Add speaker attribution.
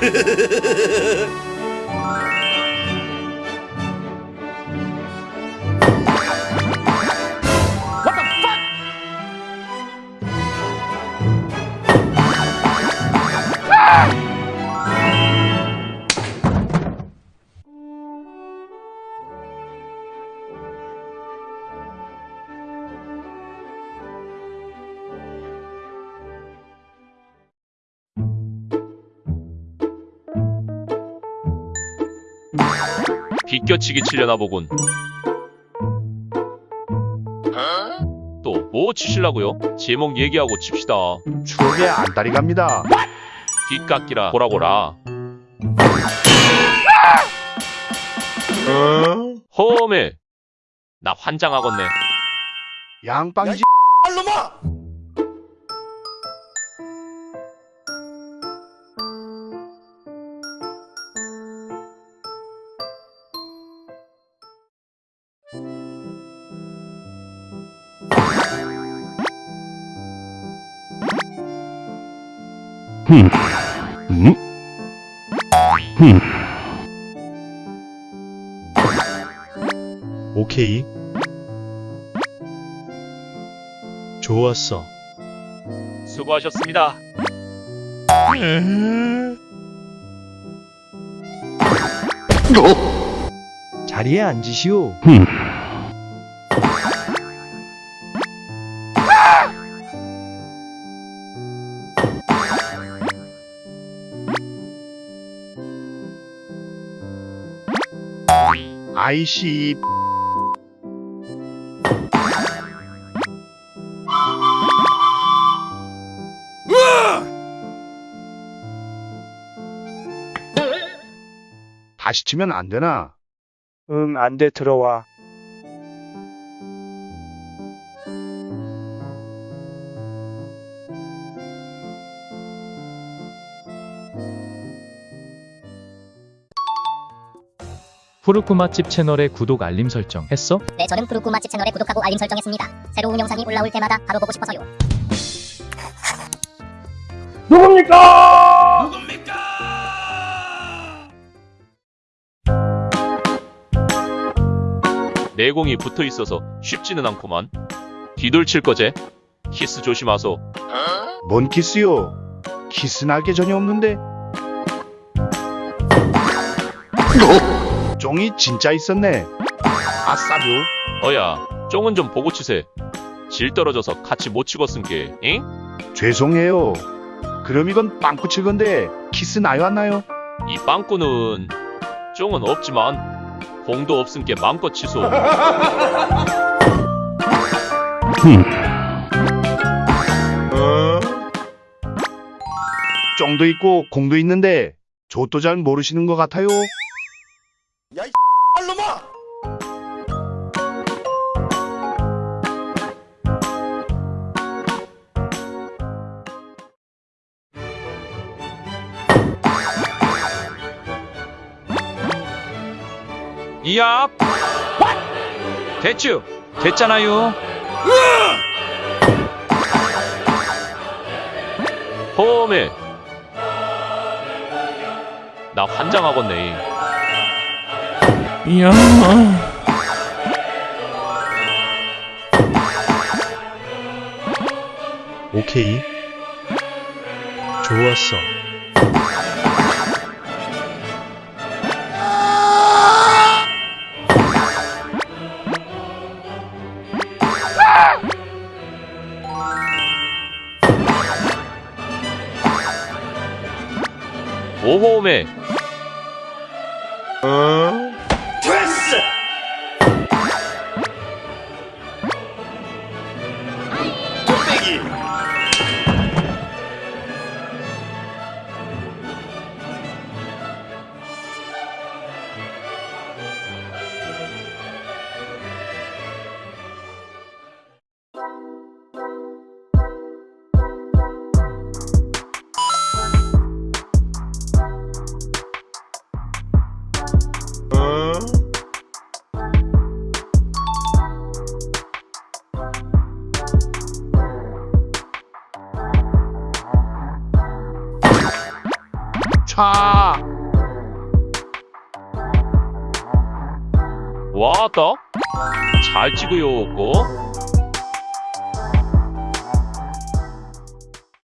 Speaker 1: 嘿嘿嘿嘿嘿嘿嘿嘿 비껴치기 치려나 보군. 또 뭐 치실라고요? 제목 얘기하고 칩시다.
Speaker 2: 추억의 안달이 갑니다.
Speaker 1: 뒷깎이라 보라고라. 허메. 나 환장하겠네.
Speaker 2: 양빵이지.
Speaker 3: 오케이. 좋았어.
Speaker 1: 수고하셨습니다.
Speaker 3: 자리에 앉으시오.
Speaker 2: 아 이씨. 다시 치면 안 되나?
Speaker 4: 응, 안 돼, 들어와.
Speaker 5: 푸르쿠 맛집 채널에 구독 알림 설정 했어?
Speaker 6: 네, 저는 푸르쿠 맛집 채널에 구독하고 알림 설정했습니다. 새로운 영상이 올라올 때마다 바로 보고 싶어서요.
Speaker 1: 내공이 붙어 있어서 쉽지는 않구만. 뒤돌칠 거제? 키스 조심하소.
Speaker 2: 뭔 키스요? 키스 날게 전혀 없는데. 쫑이 진짜 있었네. 아싸뷰.
Speaker 1: 어야, 쫑은 좀 보고 치세. 질 떨어져서 같이 못 치겠은게, 잉?
Speaker 2: 죄송해요. 그럼 이건 빵꾸 칠 건데 키스 나요 안 나요?
Speaker 1: 이 빵꾸는 쫑은 없지만 공도 없은 게 마음껏 치소.
Speaker 2: 쫑도 있고 공도 있는데 저도 잘 모르시는 것 같아요.
Speaker 7: 이야 됐죠 됐잖아요.
Speaker 1: 허메. 나 환장하겠네.
Speaker 7: 이야
Speaker 3: 오케이. 좋았어.
Speaker 1: 오호메.
Speaker 2: 차.
Speaker 1: 와따 잘 찍어요 고